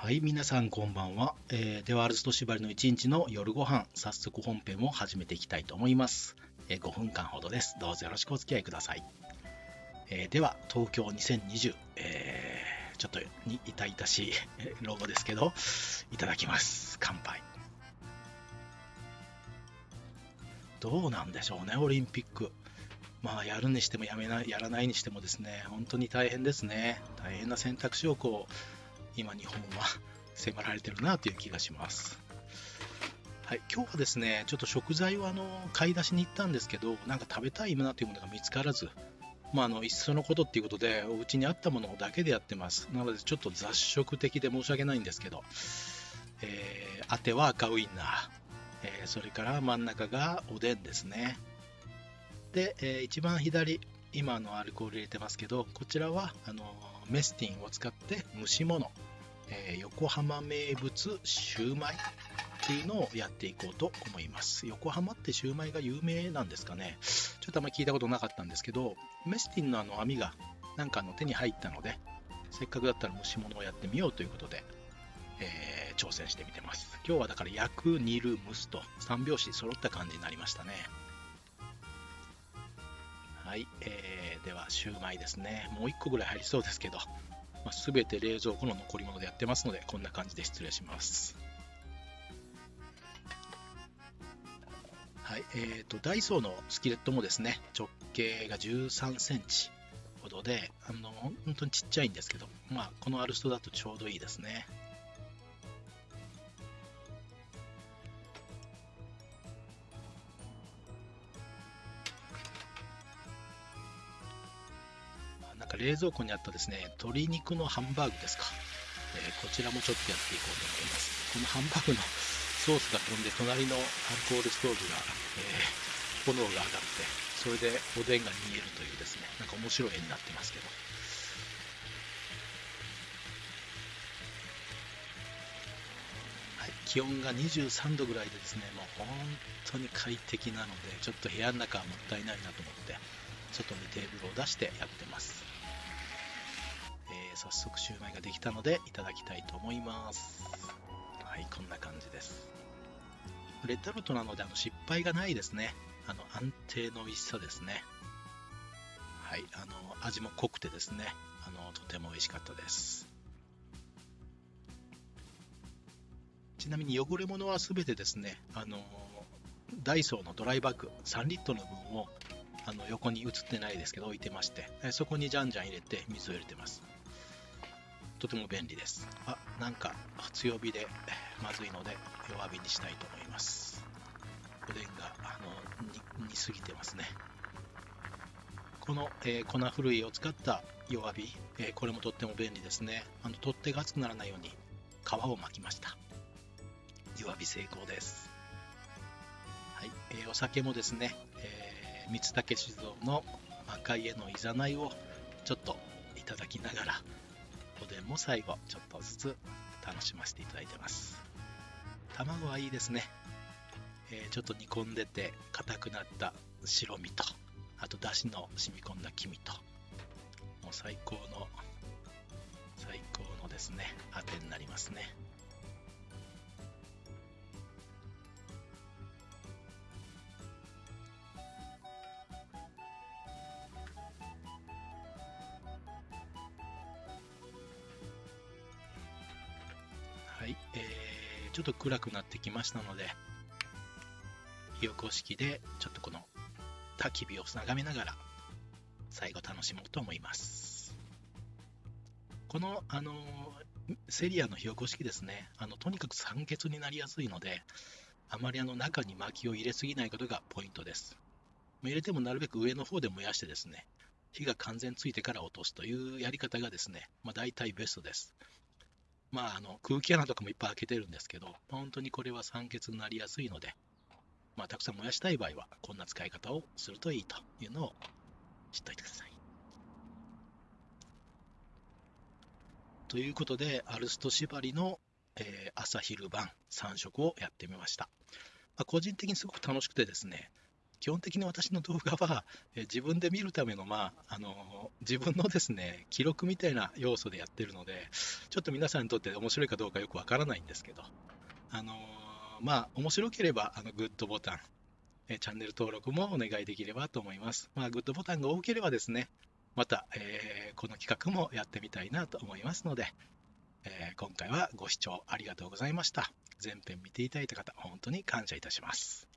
はい、皆さんこんばんは。えーでは、アルスト縛りの1日の夜ご飯、早速本編を始めていきたいと思います。えー5分間ほどです。どうぞよろしくお付き合いください。えーでは、東京2020、えーちょっとに痛々しいロゴですけど、いただきます。乾杯。どうなんでしょうね、オリンピック。まあ、やるにしてもやめない、やらないにしてもですね、本当に大変ですね。大変な選択肢をこう、今日本は迫られてるなという気がします。はい、今日はですね、ちょっと食材をあの買い出しに行ったんですけど、なんか食べたいなというものが見つからず、まあ、あのいっそのことっていうことで、お家にあったものだけでやってます。なので、ちょっと雑食的で申し訳ないんですけど、えー、あては赤ウインナー、えーそれから真ん中がおでんですね。で、えー一番左、今のアルコール入れてますけど、こちらはあのメスティンを使って蒸し物、えー横浜名物シューマイっていうのをやっていこうと思います。横浜ってシューマイが有名なんですかねちょっとあんまり聞いたことなかったんですけど、メスティンのあの網がなんかの手に入ったので、せっかくだったら蒸し物をやってみようということで、えー挑戦してみてます。今日はだから焼く、煮る、蒸すと3拍子揃った感じになりましたね。はい、えーではシューマイですね。もう1個ぐらい入りそうですけど、まあ、全て冷蔵庫の残り物でやってますので、こんな感じで失礼します。はい、えーと、ダイソーのスキレットもですね、直径が13センチほどで、あの、本当にちっちゃいんですけど、まあ、このアルストだとちょうどいいですね。なんか冷蔵庫にあったですね、鶏肉のハンバーグですか。えーこちらもちょっとやっていこうと思います。このハンバーグの ソースが飛んで、隣のアルコールストーブが、えー炎が上がって、それでおでんが煮えるというですね、なんか面白い絵になってますけど。気温が23度ぐらいでですね、もう本当に快適なので、ちょっと部屋の中はもったいないなと思って、外にテーブルを出してやってます。えー早速シューマイができたのでいただきたいと思います。はい、こんな感じです。レッドルトなのであの失敗がないですね。あの安定の美味しさですね。はい、あの味も濃くてですね、あのとても美味しかったです。ちなみに汚れ物はすべてですね、あのダイソーのドライバッグ3リットルの分をあの横に映ってないですけど置いてまして、えそこにじゃんじゃん入れて水を入れてます。とても便利です。あ、なんか強火でまずいので弱火にしたいと思います。おでんがあの煮煮すぎてますね。この、えー粉ふるいを使った弱火、えーこれもとっても便利ですね。あの取っ手が熱くならないように皮を巻きました。弱火成功です。はい、えーお酒もですね、え三竹酒造の赤い絵のいざないをちょっといただきながら、おでんも最後ちょっとずつ楽しませていただいてます。卵はいいですね。えーちょっと煮込んでて硬くなった白身と、あとだしの染み込んだ黄身と、もう最高の、最高のですね、あてになりますね。い、えー、ちょっと暗くなってきましたので、火起こし器でちょっとこの焚き火を眺めながら最後楽しもうと思います。この、あのセリアの火起こし器ですね、あのとにかく酸欠になりやすいので、あまりあの中に薪を入れすぎないことがポイントです。入れてもなるべく上の方で燃やしてですね、火が完全ついてから落とすというやり方がですね、まあ、大体ベストです。まあ、あの空気穴とかもいっぱい開けてるんですけど、本当にこれは酸欠になりやすいので、まあ、たくさん燃やしたい場合は、こんな使い方をするといいというのを知っておいてください。ということで、アルスト縛りの、えー朝昼晩3食をやってみました。まあ、個人的にすごく楽しくてですね、基本的に私の動画は、え自分で見るための、まあ、あの自分のですね、記録みたいな要素でやってるので、ちょっと皆さんにとって面白いかどうかよくわからないんですけど、あのまあ、面白ければ、あの、グッドボタン、えチャンネル登録もお願いできればと思います。まあ、グッドボタンが多ければですね、また、えー、この企画もやってみたいなと思いますので、えー、今回はご視聴ありがとうございました。前編見ていただいた方、本当に感謝いたします。